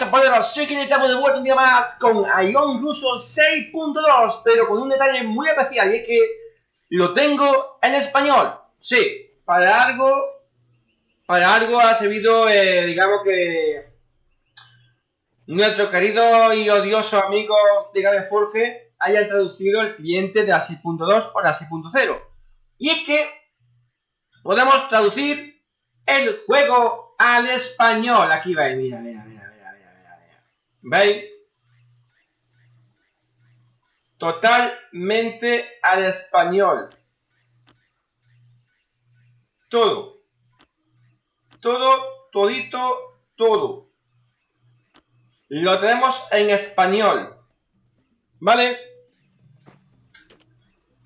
pasa, poderos? Soy que estamos de vuelta un día más con Ion Russo 6.2, pero con un detalle muy especial y es que lo tengo en español. Sí, para algo, para algo ha servido, eh, digamos que nuestro querido y odioso amigo de Game Forge haya traducido el cliente de la 6.2 por la 6.0. Y es que podemos traducir el juego al español. Aquí va, mira, mira, mira. ¿Veis? Totalmente al español. Todo. Todo, todito, todo. Lo tenemos en español. ¿Vale?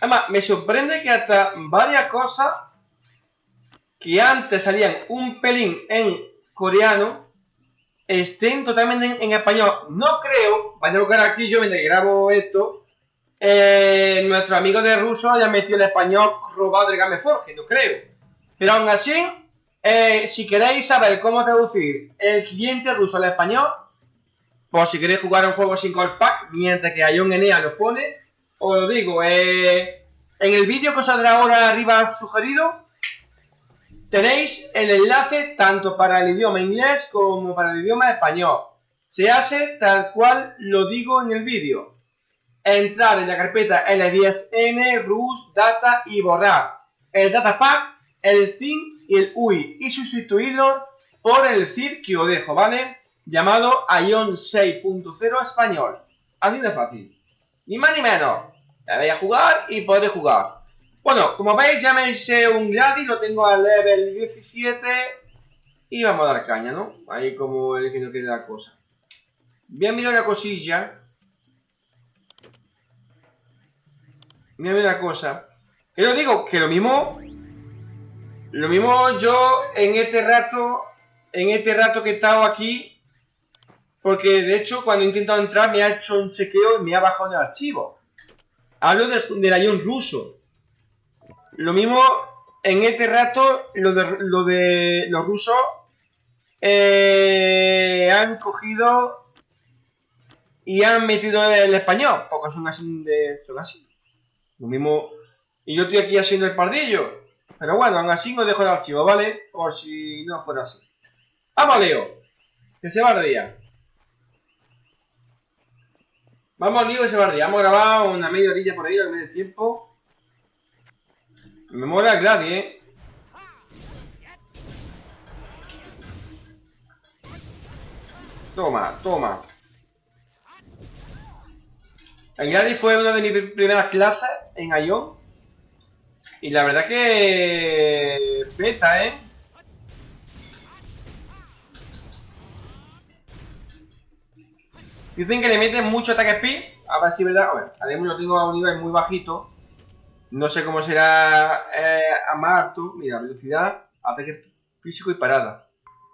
Además, me sorprende que hasta varias cosas que antes salían un pelín en coreano estén totalmente en, español. No creo, vaya a buscar aquí yo mientras grabo esto, eh, nuestro amigo de ruso haya metido el español robado del Game Forge, no creo. Pero aún así, eh, si queréis saber cómo traducir el cliente ruso al español, por si queréis jugar un juego sin call pack, mientras que un Enea lo pone, os lo digo, eh, en el vídeo que os saldrá ahora arriba sugerido, Tenéis el enlace tanto para el idioma inglés como para el idioma español. Se hace tal cual lo digo en el vídeo. Entrar en la carpeta L10N, RUS, Data y borrar el Data Pack, el Steam y el UI y sustituirlo por el zip que os dejo, ¿vale? Llamado Ion 6.0 español. Así de fácil. Ni más ni menos. La voy a jugar y podré jugar. Bueno, como veis ya me hice un gratis, lo tengo al level 17 y vamos a dar caña, ¿no? Ahí como el que no quiere la cosa. Voy a mirar una cosilla. Voy a una cosa. Que yo digo que lo mismo... Lo mismo yo en este rato... En este rato que he estado aquí... Porque de hecho cuando he intentado entrar me ha hecho un chequeo y me ha bajado el archivo. Hablo del de avión ruso. Lo mismo en este rato, lo de, lo de los rusos eh, han cogido y han metido el español, porque son así de. son así. Lo mismo. Y yo estoy aquí haciendo el pardillo. Pero bueno, aún así os dejo el archivo, ¿vale? Por si no fuera así. ¡Vamos, Leo! Que se bardía. Vamos, Leo, que se bardía. Vamos a grabar una media orilla por ahí, al medio tiempo. Me mola Gladi, ¿eh? Toma, toma. El Gladi fue una de mis primeras clases en Ion. Y la verdad que... Peta, ¿eh? Dicen que le meten mucho ataque speed. A ver si es verdad. A ver, lo tengo a un nivel muy bajito. No sé cómo será eh, a Martu. Mira, velocidad, ataque físico y parada.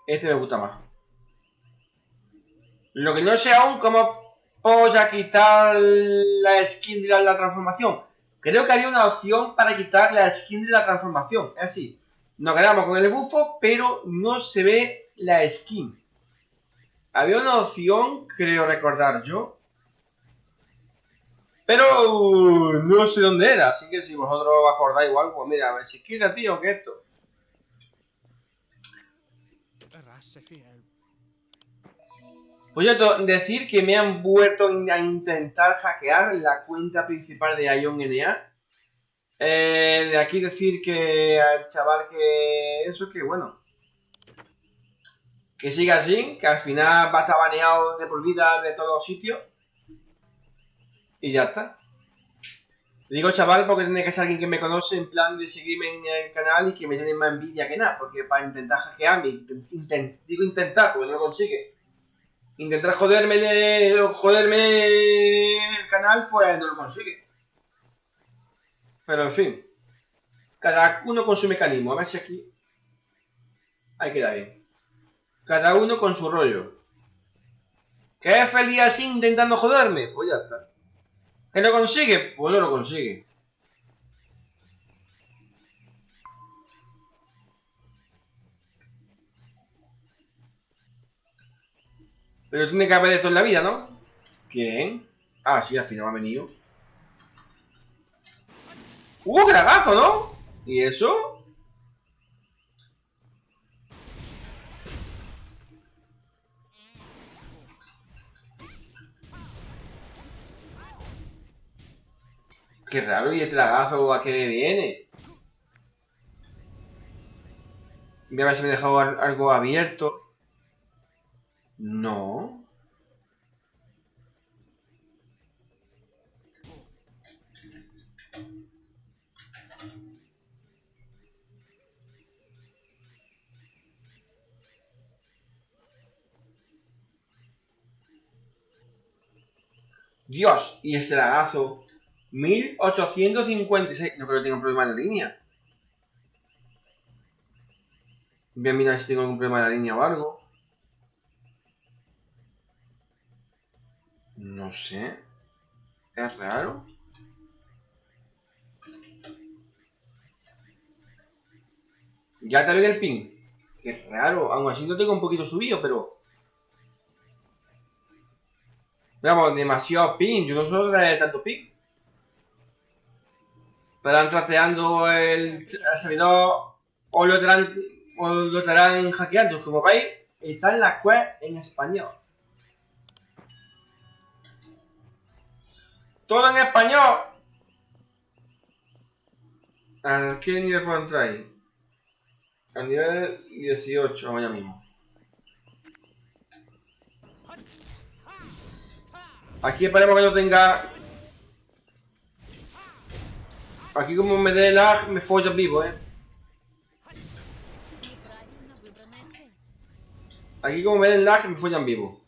Este me gusta más. Lo que no sé aún cómo voy a quitar la skin de la, transformación. Creo que había una opción para quitar la skin de la transformación. Es así. Nos quedamos con el bufo, pero no se ve la skin. Había una opción, creo recordar yo, pero no sé dónde era, así que si vosotros acordáis igual, pues mira, a ver si quiera, tío, que esto. Pues yo decir que me han vuelto a intentar hackear la cuenta principal de Ion NA. Eh, de aquí decir que al chaval que... Eso que bueno. Que siga así, que al final va a estar baneado de por vida de todos los sitios. Y ya está. digo chaval porque tiene que ser alguien que me conoce en plan de seguirme en el canal y que me tiene más envidia que nada, porque para intentar hackearme, digo intentar porque no lo consigue, intentar joderme de joderme el canal, pues no lo consigue. Pero en fin, cada uno con su mecanismo, a ver si aquí ahí queda bien. Cada uno con su rollo. ¿Qué feliz así intentando joderme? Pues ya está. ¿Que lo consigue? Pues no lo consigue. Pero tiene que haber todo en la vida, ¿no? ¿Quién? Ah, sí, al final ha venido. ¡Uh, gragazo, ¿no? ¿Y eso? Qué raro, ¿y el tragazo a qué viene? Voy a ver si me he dejado algo abierto. No. Dios, y este lagazo. 1856. No creo que tenga un problema en la línea. Voy a mirar si tengo algún problema en la línea o algo. No sé. Es raro. Ya te el ping. Qué raro. Aún así no tengo un poquito subido, pero... Vamos, demasiado ping. Yo no suelo de tanto ping. Estarán trateando el, servidor o lo estarán, o lo estarán hackeando. Como veis, está en la web en español. Todo en español. ¿A qué nivel puedo entrar ahí? Al nivel 18, vamos allá mismo. Aquí esperemos que no tenga... Aquí como me dé lag, me follan vivo, eh. Aquí como me den lag, me follan vivo.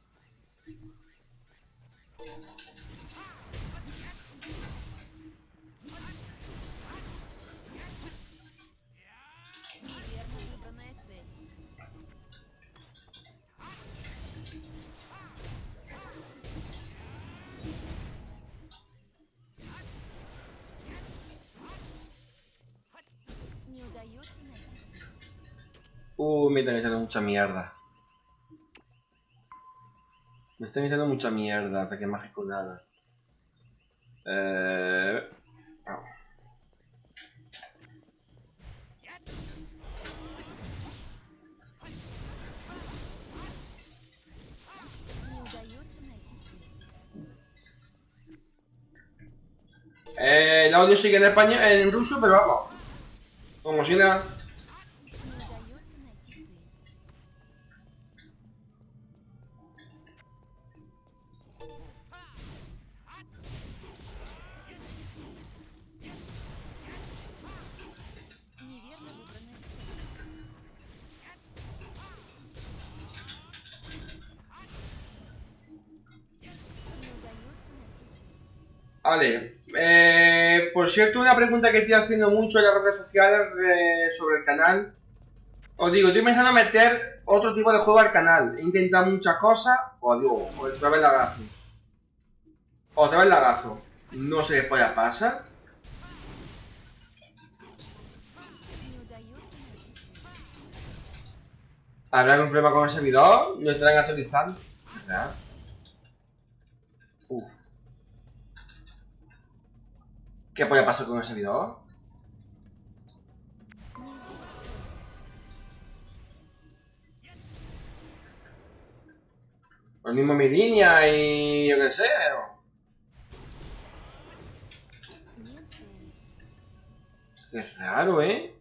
Uh, me están echando mucha mierda. Me están echando mucha mierda, ataque mágico nada. Eh... Eh, el audio sigue en español, en ruso, pero vamos. Como si nada. Cierto, una pregunta que estoy haciendo mucho en las redes sociales sobre el canal. Os digo, estoy pensando meter otro tipo de juego al canal. He intentado muchas cosas. Os digo, otra vez lagazo. Otra vez lagazo. No sé qué polla pasa. ¿Habrá algún problema con el servidor? ¿No estarán actualizando? ¿Qué puede pasar con ese video? Lo mismo mi línea y yo qué sé, pero... Qué raro, ¿eh?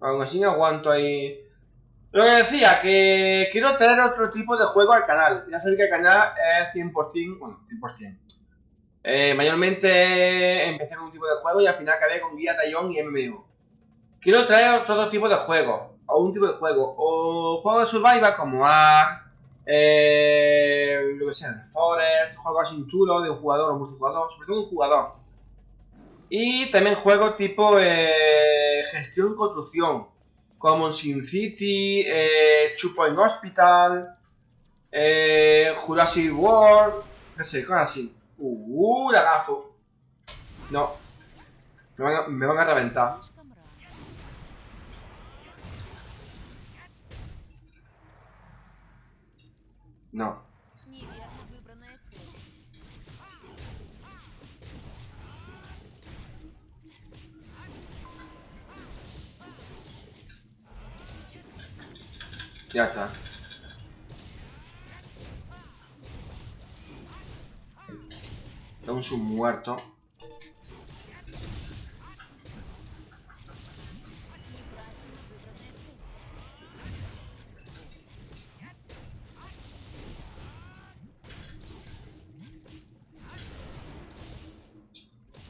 Aún así no aguanto ahí... Lo que decía, que quiero traer otro tipo de juego al canal. Ya sabéis que el canal es 100%, bueno, 100%. Eh, mayormente empecé con un tipo de juego y al final acabé con guía Tallón y MMO. Quiero traer otro tipo de juego, o un tipo de juego, o juegos de survival como Ark, eh, lo que sea, Forest, juegos sin chulo de un jugador o multijugador, sobre todo un jugador. Y también juegos tipo eh, gestión construcción, como Sin City, eh, Two Point Hospital, eh, Jurassic World, no sé, cosas así. Uh, lagazo. No. Me van a reventar. No. Ya está. Un submuerto.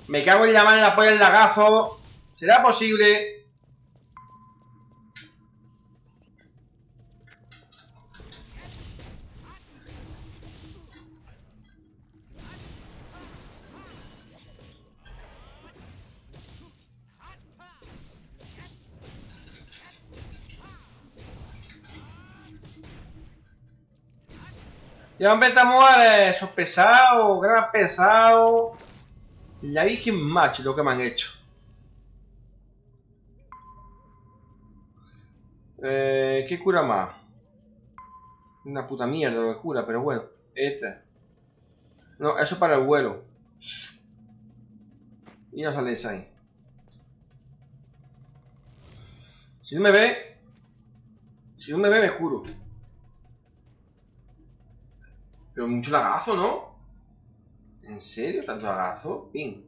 Me cago en la mano en la polla del lagazo. ¿Será posible? Ya empezamos a esos pesados, gran pesado. La Virgen Match, lo que me han hecho. Eh, ¿Qué cura más? Una puta mierda lo que cura, pero bueno. Este. No, eso para el vuelo. Y no sale ahí. Si no me ve... Si no me ve, me curo. Pero mucho lagazo, ¿no? ¿En serio? ¿Tanto lagazo? Bien.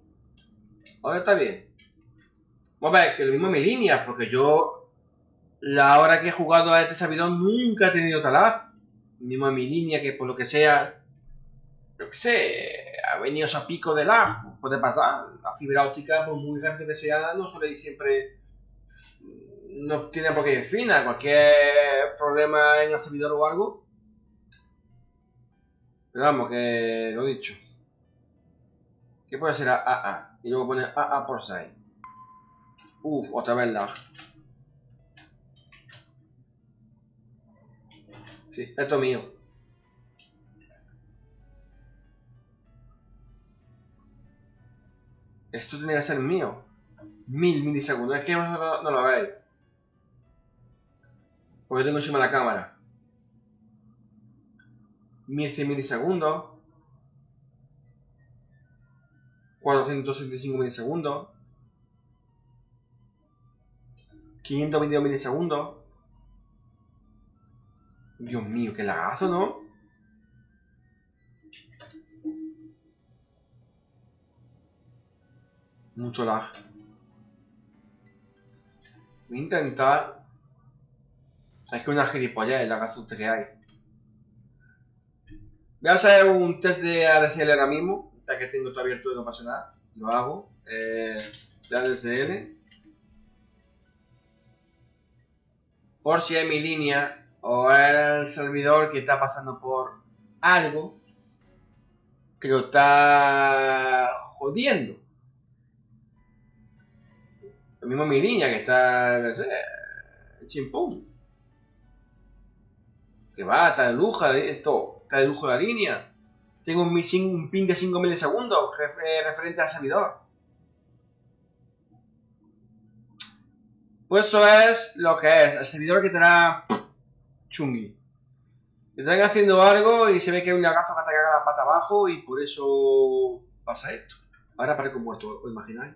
Ahora está bien. Vamos a ver, que lo mismo mi línea, porque yo la hora que he jugado a este servidor nunca he tenido talar. Mismo en mi línea, que por lo que sea, yo qué sé, ha venido ese pico de lag, puede pasar. La fibra óptica, por muy rápido que sea, no suele ir siempre. No tiene por qué ir fina. Cualquier problema en el servidor o algo, pero vamos, que lo dicho. ¿Qué puede ser AA? Y luego pone AA por 6. Uf, otra vez lag. Sí, esto es mío. Esto tiene que ser mío. Mil milisegundos. Es que vosotros no lo veis. Porque tengo encima la cámara. 1100 milisegundos, 465 milisegundos, 522 milisegundos. Dios mío, qué lagazo, ¿no? Mucho lag. Voy a intentar... Es que una gilipollas el lagazo que hay. Voy a hacer un test de ADSL ahora mismo, ya que tengo todo abierto y no pasa nada. Lo hago. Eh, de ADSL. Por si es mi línea o el servidor que está pasando por algo que lo está jodiendo. Lo mismo mi línea que está, no sé, chimpón. Que va, está de lujo, lujo la línea. Tengo un, un ping de 5 milisegundos eh, referente al servidor. Pues eso es lo que es. El servidor que tendrá chungui. Están haciendo algo y se ve que hay un lagazo que ataca la pata abajo y por eso pasa esto. Ahora parezco muerto, ¿os imagináis?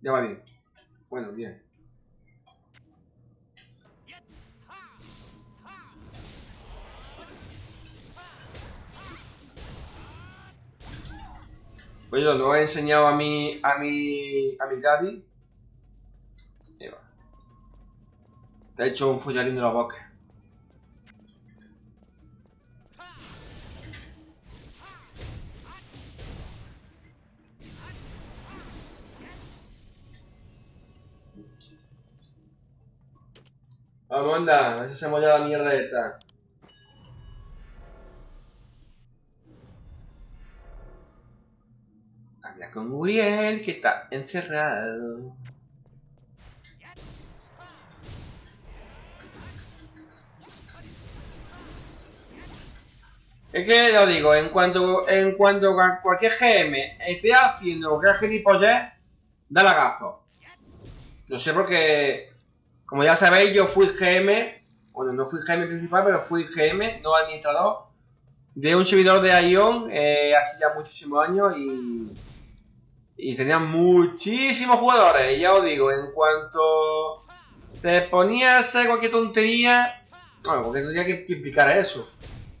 Ya va bien. Bueno, bien. Pues yo lo he enseñado a mi, a mi, a mi daddy. Te ha hecho un follarín de la boca. Vamos, anda, a ver si hacemos ya la mierda esta. Con Uriel, que está encerrado. Es que lo digo, en cuanto, en cuanto cualquier GM esté haciendo gran gilipollez, da lagazo. No sé porque, como ya sabéis, yo fui GM, bueno, no fui GM principal, pero fui GM, no administrador, de un servidor de Ion eh, hace ya muchísimos años y Y tenía muchísimos jugadores. Y ya os digo, en cuanto te ponías cualquier tontería... Bueno, porque tendría que implicar eso.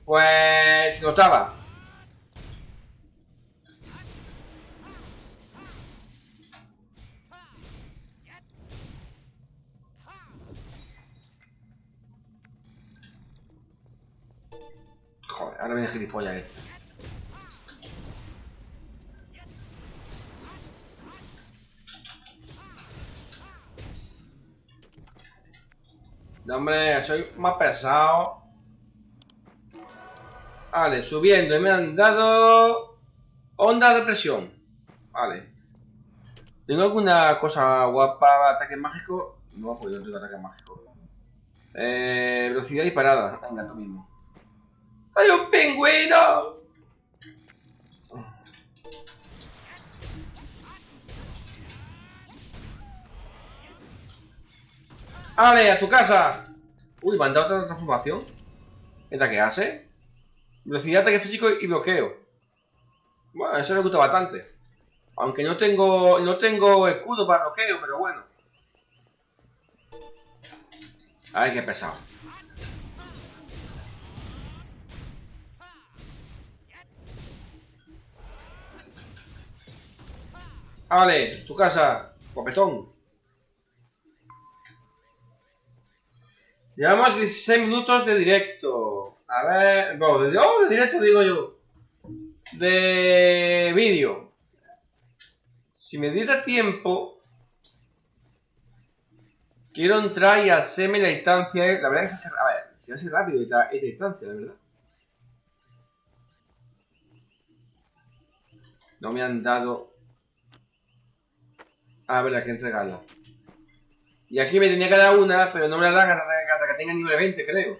Pues se notaba. Joder, ahora viene gilipollas este. No, hombre, soy más pesado. Vale, subiendo y me han dado onda de presión. Vale. ¿Tengo alguna cosa guapa ataque mágico? No, pues yo no tengo ataque mágico. Eh, velocidad disparada. Venga, tú mismo. ¡Soy un pingüino! ¡Ale, a tu casa! Uy, me han dado otra transformación. ¿Esta qué hace? Velocidad, ataque físico y bloqueo. Bueno, eso me gusta bastante. Aunque no tengo no tengo escudo para bloqueo, pero bueno. Ay, qué pesado. Vale, tu casa, copetón. Llevamos 16 minutos de directo. A ver, bueno, de, directo digo yo. De vídeo. Si me diera tiempo, quiero entrar y hacerme la distancia. La verdad es que se hace, rápido esta, esta distancia, la verdad. No me han dado... A ver, hay que entregarla. Y aquí me tenía dar una, pero no me la dan hasta, que tenga nivel 20, creo.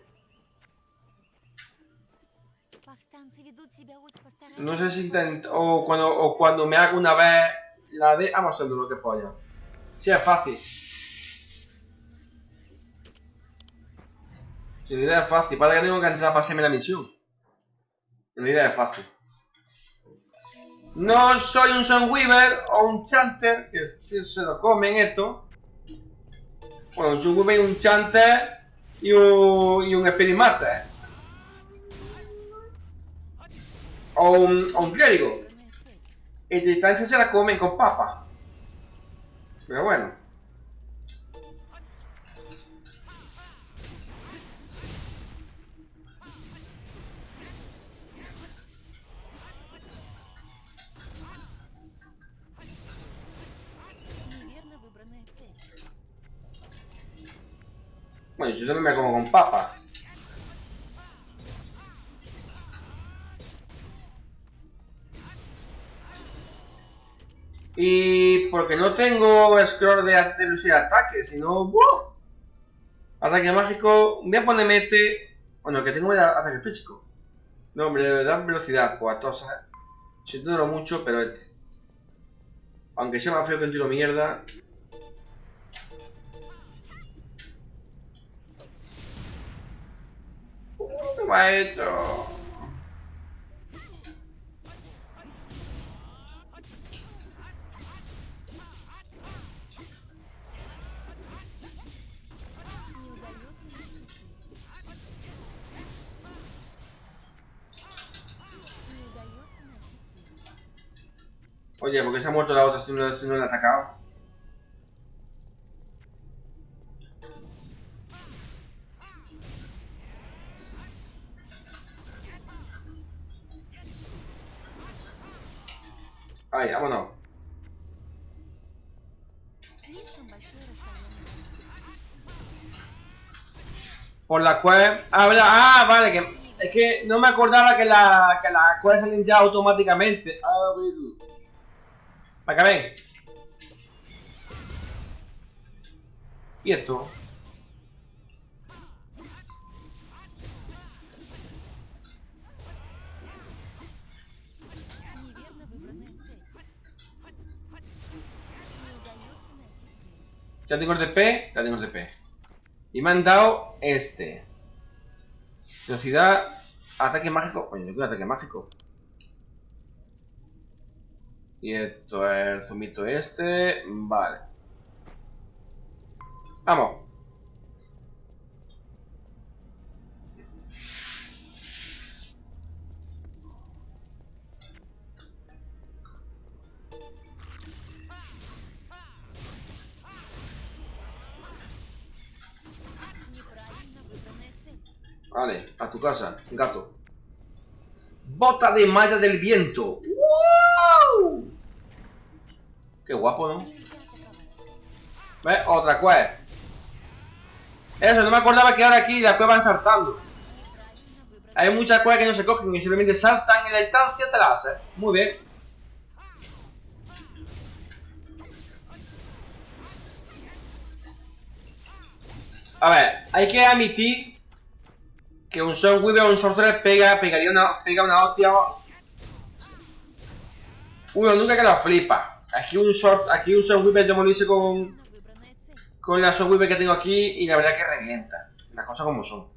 No sé si intento... O cuando, o cuando me haga una vez la de... Vamos a lo que polla. Si es fácil. Si la idea es fácil. Para que tengo que entrar para hacerme la misión. La idea es fácil. No soy un Sunweaver o un Chanter, que si se lo comen esto. Bueno, un Sunweaver un Chanter y un, y un. O un, o un clérigo. De distancia se la comen con papa. Pero bueno. Bueno, yo también me como con papa. Y porque no tengo scroll de, de ataque, sino... ¡buah! Ataque mágico, voy a ponerme este... Bueno, que tengo el ataque físico. No, hombre, de verdad velocidad, pues Siento mucho, pero este. Aunque sea más feo que un tiro mierda, Oye, ¿por qué se ha muerto la otra si no, si no atacado? Por la cual... Ah, vale, que... Es que no me acordaba que la, que las cuales salen ya automáticamente. Ah, Para que ven. ¿Y esto? Ya tengo el DP, ya tengo el DP. Y me han dado este. Velocidad, ataque mágico. Oye, yo quiero ataque mágico. Y esto es el zumito este. Vale. Vamos. Casa, gato. Bota de malla del viento. ¡Wow! Qué guapo, ¿no? ¿Ves? Otra cueva. Eso, no me acordaba que ahora aquí las cuevas van saltando. Hay muchas cuevas que no se cogen y simplemente saltan en la distancia te las haces. Muy bien. A ver, hay que admitir que un Son Weaver o un Sorcerer pega, pegaría una, pega una hostia. Uno nunca que lo flipa. Aquí un Sword, aquí un Weaver yo me lo hice con, con la Son Weaver que tengo aquí y la verdad que revienta. Las cosas como son.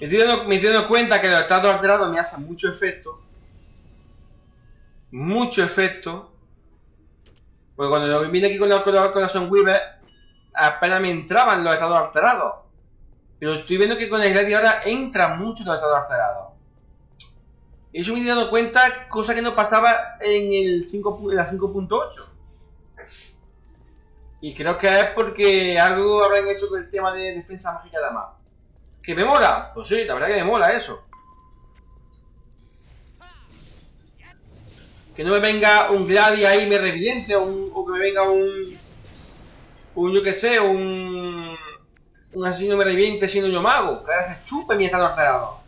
Me estoy, dando, cuenta que los estados alterados me hacen mucho efecto. Mucho efecto. Porque cuando yo vine aquí con la, con la, con la apenas me entraban los estados alterados. Pero estoy viendo que con el Gladi ahora entra mucho los estados alterados. Y eso me estoy dando cuenta, cosa que no pasaba en, el 5, en la 5.8. Y creo que es porque algo habrán hecho con el tema de defensa mágica de más. ¿Que me mola? Pues sí, la verdad que me mola eso. Que no me venga un Gladi ahí y me reviente, o, que me venga un... Un, yo que sé, un... Un asesino me reviente siendo yo mago. Que ahora se chupe mi estado alterado.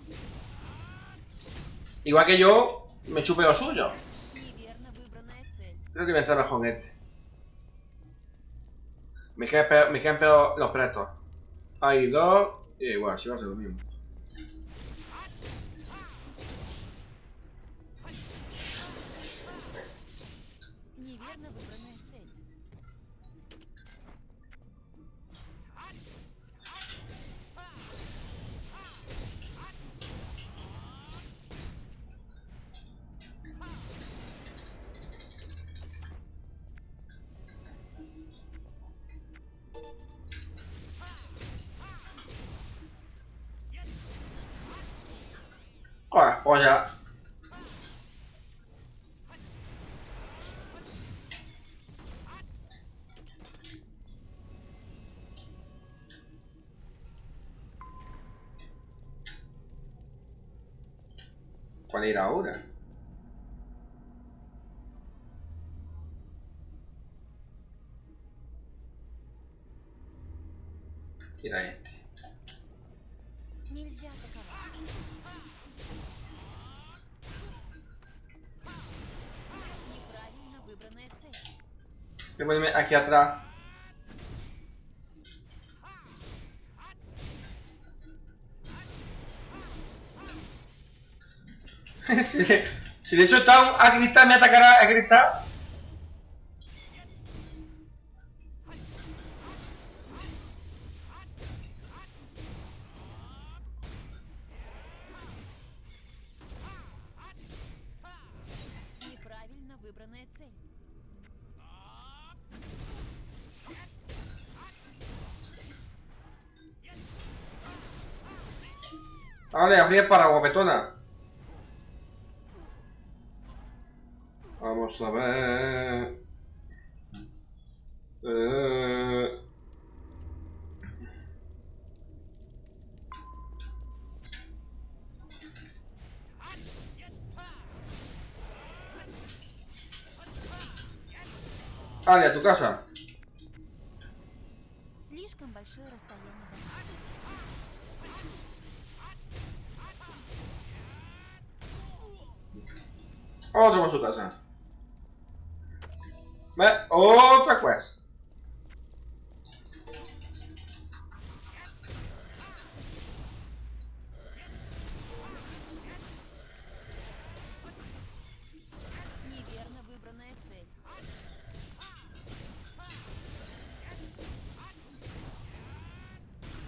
Igual que yo me chupe lo suyo. Creo que me entra mejor este. Me quedan peor, me quedan los pretos. Hay dos. Y igual, si va a ser lo mismo. ¿Cuál era ahora? Era este. Voy a ponerme aquí atrás. Si, de hecho está a gritar, me atacará a gritar. Vale, abrir para guapetona. Vamos a ver. Eh... Vale, a tu casa. Слишком большое расстояние Otro por su casa.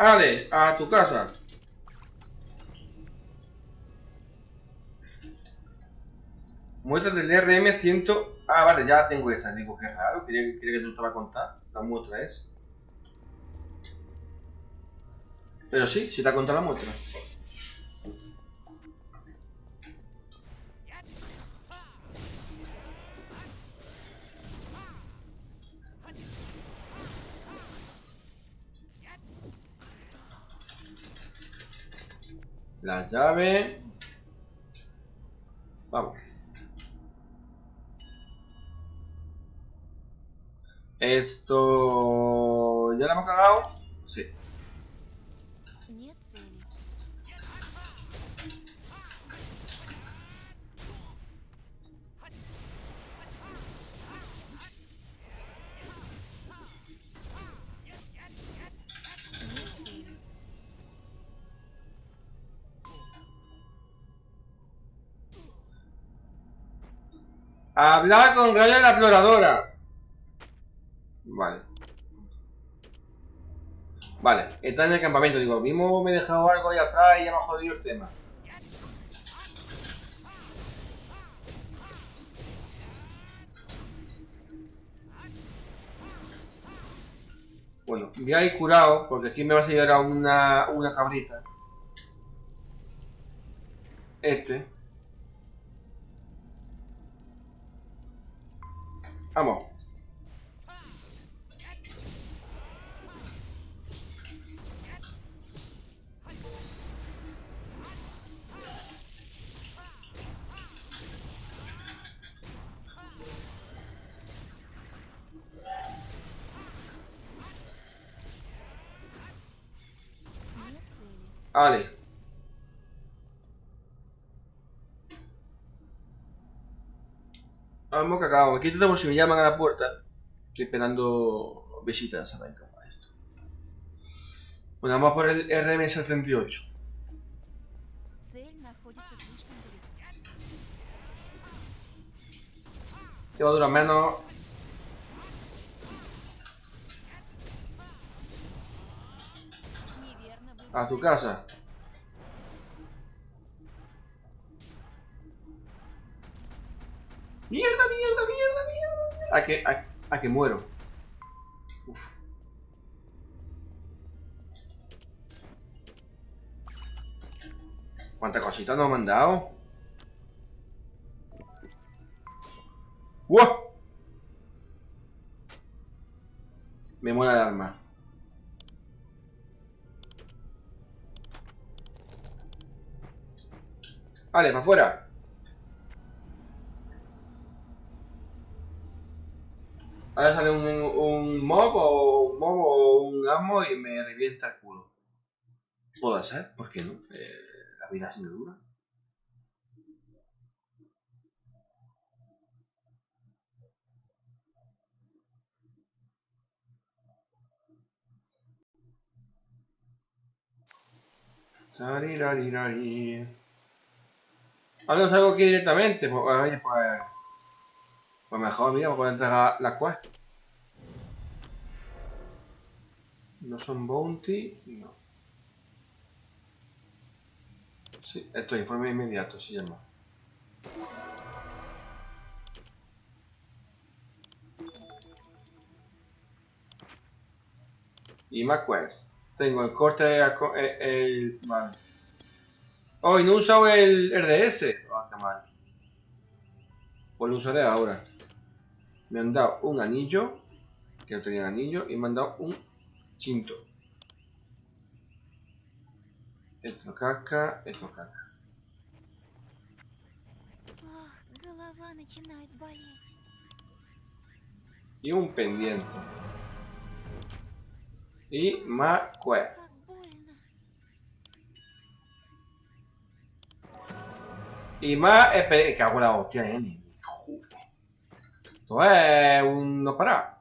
Ale, a tu casa. Muestra del RM100... Ah, vale, ya tengo esa. Digo, qué raro. Quería, quería que tú te va a contar. La muestra es. Pero sí, sí te ha contado la muestra. La llave. Vamos. Esto... ¿Ya la hemos cagado? Hablar con Raya la exploradora. Vale. Vale, está en el campamento. Digo, mismo me he dejado algo ahí atrás y ya me ha jodido el tema. Bueno, voy a ir curado, porque aquí me va a salir ahora una, una cabrita. Este. Vamos. Vale. Vamos ah, cagado. Aquí tenemos si me llaman a la puerta. Estoy esperando visitas a esto. Bueno, vamos por el RM78. Que va a durar menos. A tu casa. ¡Mierda, mierda, mierda, mierda! A que, a, que muero. Uf. ¿Cuántas cositas nos han dado? ¡Wow! Me mola el arma. Vale, para afuera. Ahora sale un, un mob o un mob o un amo y me revienta el culo. Puede ser, ¿por qué no? Eh, la vida sin dura. Ahora salgo aquí directamente, pues, oye, pues pues mejor, mira, puedo entregar la quest. No son bounty, no. Sí, esto es informe inmediato, se llama. Y más quest. Tengo el corte, el... el vale. Oh, y no he usado el RDS. Oh, qué mal. Pues lo usaré ahora me han dado un anillo, que no tenía anillo, y me han dado un cinto. Esto caca, esto caca. Y un pendiente. Y más quest. Y más... Eh, que hago la hostia, N. Esto es un no para.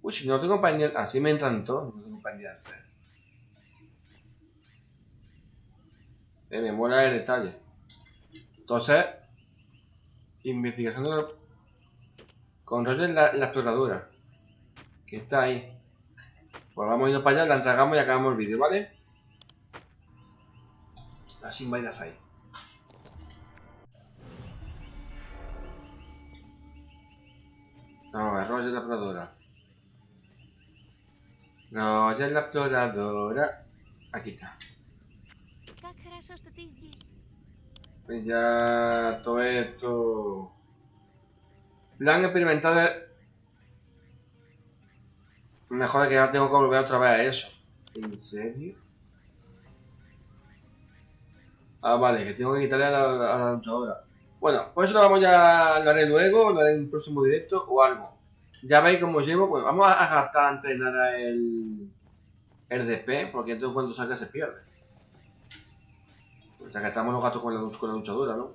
Uy, si no tengo pendiente. Así me entran todos, no tengo pendiente. Eh, me mola el detalle. Entonces, investigación de con Roger la, la exploradora. Que está ahí. Pues vamos a irnos para allá, la entregamos y acabamos el vídeo, ¿vale? Así va a ahí. No, Roger la exploradora. Roger la exploradora. Aquí está. Pues ya todo esto... Plan experimentado Mejor que ya tengo que volver otra vez a eso. ¿En serio? Ah, vale, que tengo que quitarle a la, a la luchadora. Bueno, pues eso lo vamos ya, lo haré luego, lo haré en un próximo directo o algo. Ya veis cómo llevo, pues vamos a gastar antes de nada el, el DP, porque entonces cuando salga se pierde. O sea que estamos los gatos con la, con la luchadora, ¿no?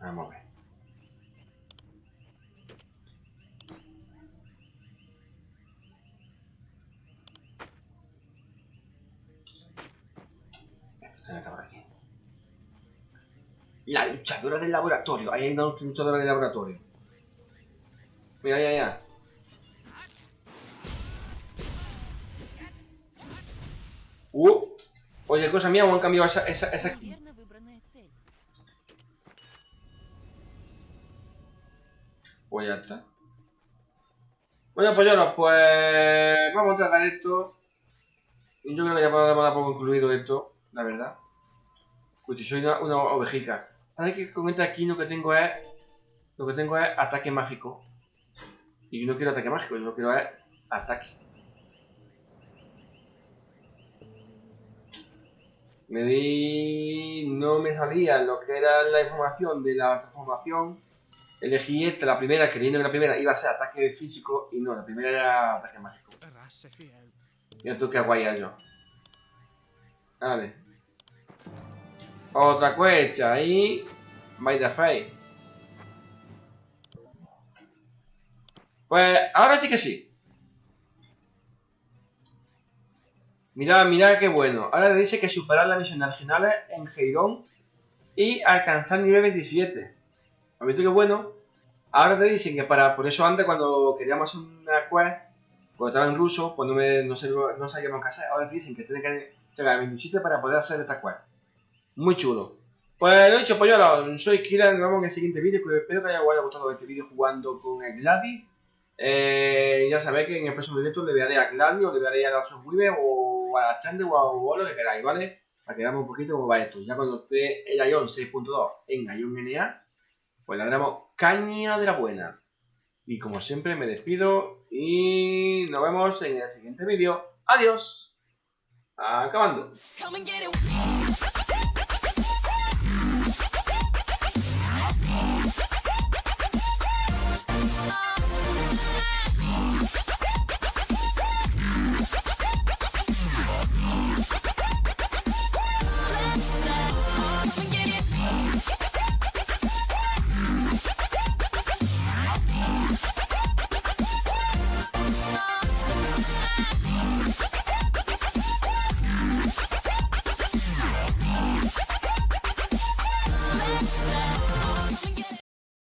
Vamos a ver. Se por aquí. La luchadora del laboratorio. Ahí hay una luchadora del laboratorio. Mira, ya, ya. Uh. Oye, cosa mía, o han cambiado esa, esa, esa aquí. Pues ya está. Bueno, pues no, pues vamos a tratar esto. Yo creo que ya podemos dar por concluido esto, la verdad. Pues si soy una, una ovejica. Ahora que comenta aquí lo que tengo es. Lo que tengo es ataque mágico. Y yo no quiero ataque mágico, yo lo quiero es ataque. Me di. no me salía lo que era la información de la transformación Elegí esta, la primera, creyendo que la primera iba a ser ataque físico y no, la primera era ataque mágico. Mira tú qué guay yo. Vale. Otra cuecha y... By the face. Pues ahora sí que sí. Mirad, mirad qué bueno. Ahora le dice que superar las misiones originales en Heirón y alcanzar nivel 27. ¿Has visto qué bueno? Ahora te dicen que para, por eso antes cuando queríamos hacer una quest, cuando estaba en ruso, pues no, me, no sabíamos qué hacer. Ahora te dicen que tiene que llegar a 27 para poder hacer esta quest. Muy chulo. Pues lo dicho, pues yo soy Kira, nos vemos en el siguiente vídeo, espero que haya gustado este vídeo jugando con el Gladi. Eh, ya sabéis que en el próximo directo le daré a Gladi o le daré a Dark Weaver o a Chande o a, lo que queráis, ¿vale? Para que veamos un poquito cómo va esto. Ya cuando esté el Ion 6.2 en Ion NA, pues le daremos caña de la buena. Y como siempre me despido y nos vemos en el siguiente vídeo. Adiós. Acabando.